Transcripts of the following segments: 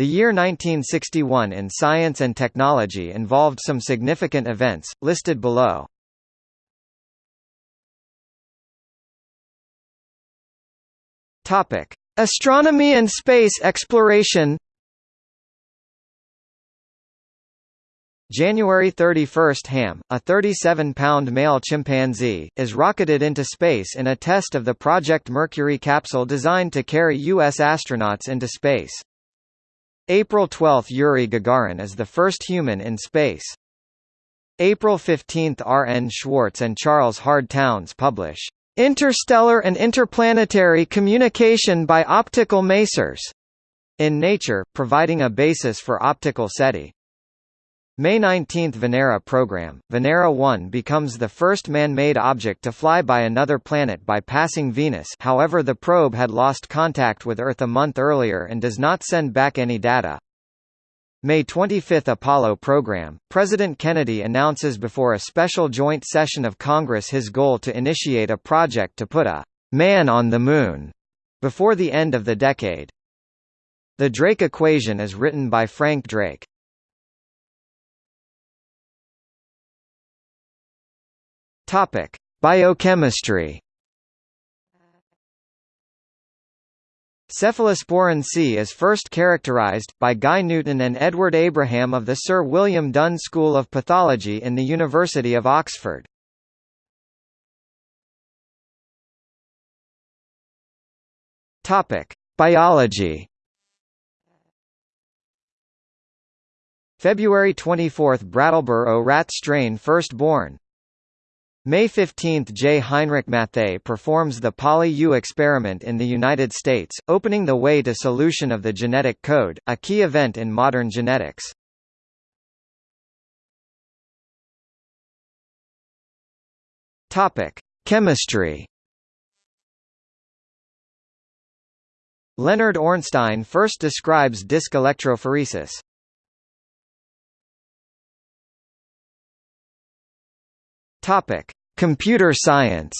The year 1961 in science and technology involved some significant events, listed below. Astronomy and space exploration. January 31 – Ham, a 37-pound male chimpanzee, is rocketed into space in a test of the Project Mercury capsule designed to carry U.S. astronauts into space. April 12 – Yuri Gagarin is the first human in space. April 15 – R. N. Schwartz and Charles Hard Townes publish, "...interstellar and interplanetary communication by optical masers", in Nature, providing a basis for optical SETI. May 19 Venera program, Venera 1 becomes the first man-made object to fly by another planet by passing Venus however the probe had lost contact with Earth a month earlier and does not send back any data. May 25 Apollo program, President Kennedy announces before a special joint session of Congress his goal to initiate a project to put a «man on the Moon» before the end of the decade. The Drake equation is written by Frank Drake. Topic: Biochemistry. Cephalosporin C is first characterized, by Guy Newton and Edward Abraham of the Sir William Dunn School of Pathology in the University of Oxford. Topic: Biology. February 24 – Brattleboro rat strain first born May 15 – J. Heinrich Matthaei performs the poly-U experiment in the United States, opening the way to solution of the genetic code, a key event in modern genetics. Chemistry. Leonard Ornstein first describes disc electrophoresis. Topic: Computer science.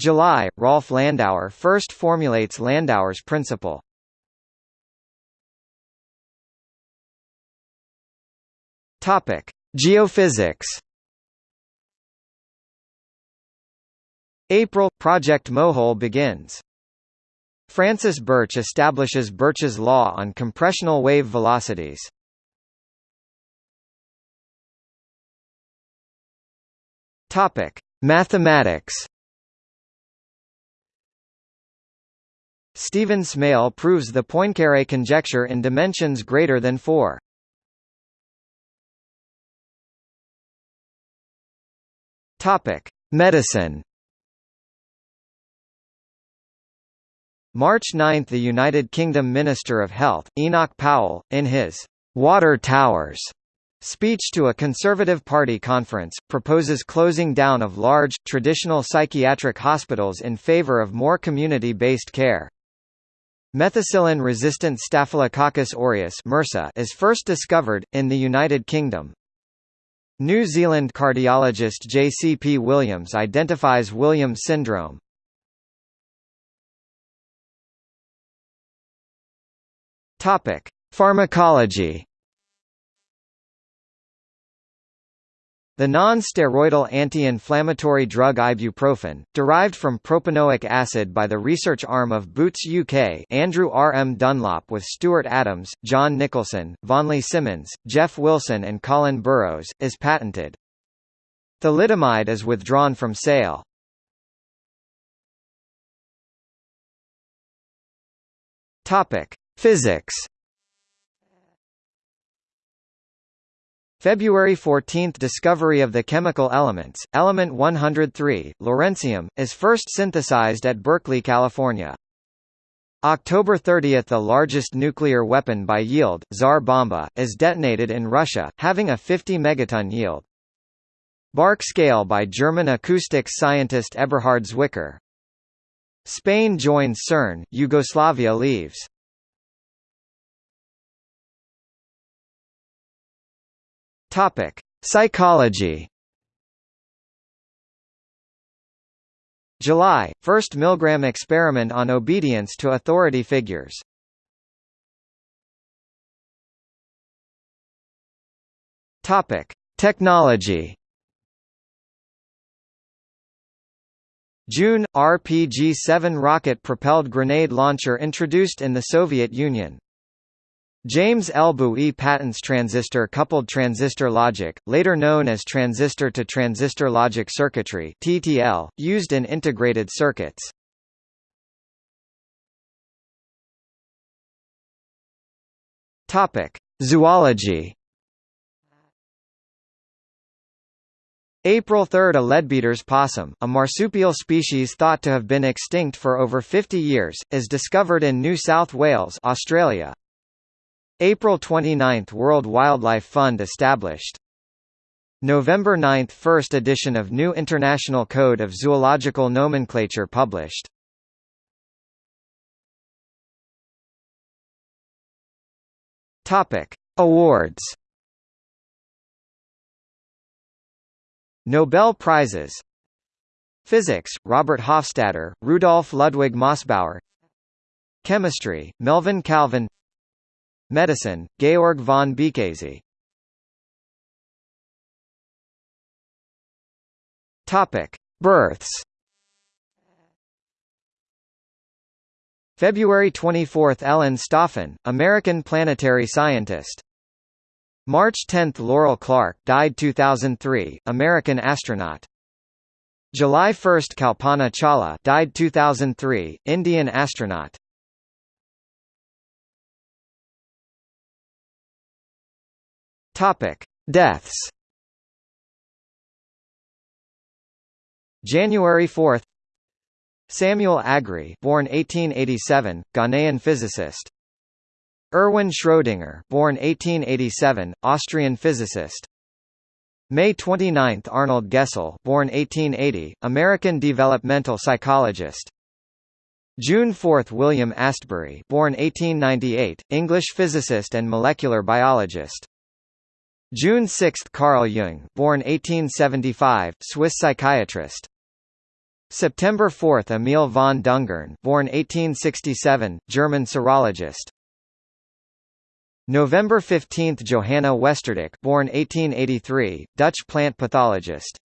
July, Rolf Landauer first formulates Landauer's principle. Topic: Geophysics. April – Project Mohole begins. Francis Birch establishes Birch's law on compressional wave velocities. Topic: Mathematics. Stephen Smale proves the Poincaré conjecture in dimensions greater than 4. Topic: Medicine. March 9 – The United Kingdom Minister of Health, Enoch Powell, in his «Water Towers» Speech to a Conservative Party conference, proposes closing down of large, traditional psychiatric hospitals in favor of more community-based care. Methicillin-resistant Staphylococcus aureus is first discovered, in the United Kingdom. New Zealand cardiologist J. C. P. Williams identifies Williams syndrome. Pharmacology The non-steroidal anti-inflammatory drug ibuprofen, derived from propanoic acid by the research arm of Boots UK Andrew R. M. Dunlop with Stewart Adams, John Nicholson, Vonleigh Simmons, Jeff Wilson and Colin Burrows, is patented. Thalidomide is withdrawn from sale. Physics February 14 – Discovery of the chemical elements, element 103, lawrencium, is first synthesized at Berkeley, California. October 30 – The largest nuclear weapon by yield, Tsar Bomba, is detonated in Russia, having a 50 megaton yield. Bark scale by German acoustics scientist Eberhard Zwicker. Spain joins CERN, Yugoslavia leaves. Topic: Psychology. July, first Milgram experiment on obedience to authority figures. Topic: Technology. June RPG-7 rocket-propelled grenade launcher introduced in the Soviet Union. James L. Buie patents transistor-coupled transistor logic, later known as transistor-to-transistor logic circuitry (TTL), used in integrated circuits. Topic: Zoology. April 3 – A leadbeater's possum, a marsupial species thought to have been extinct for over 50 years, is discovered in New South Wales Australia. April 29 – World Wildlife Fund established. November 9 – First edition of New International Code of Zoological Nomenclature published. Awards Nobel Prizes Physics, Robert Hofstadter, Rudolf Ludwig Mossbauer Chemistry, Melvin Calvin Medicine, Georg von Békésy Topic: Births. February 24 – Ellen Stofan, American planetary scientist. March 10 – Laurel Clark died 2003, American astronaut. July 1 – Kalpana Chawla died 2003, Indian astronaut. Topic: Deaths. January 4. Samuel Agri, born 1887, Ghanaian physicist. Erwin Schrödinger, born 1887, Austrian physicist. May 29, Arnold Gesell, born 1880, American developmental psychologist. June 4, William Astbury, born 1898, English physicist and molecular biologist. June 6 – Carl Jung born 1875, Swiss psychiatrist. September 4 – Emil von Dungern born 1867, German serologist. November 15 – Johanna Westerdijk born 1883, Dutch plant pathologist.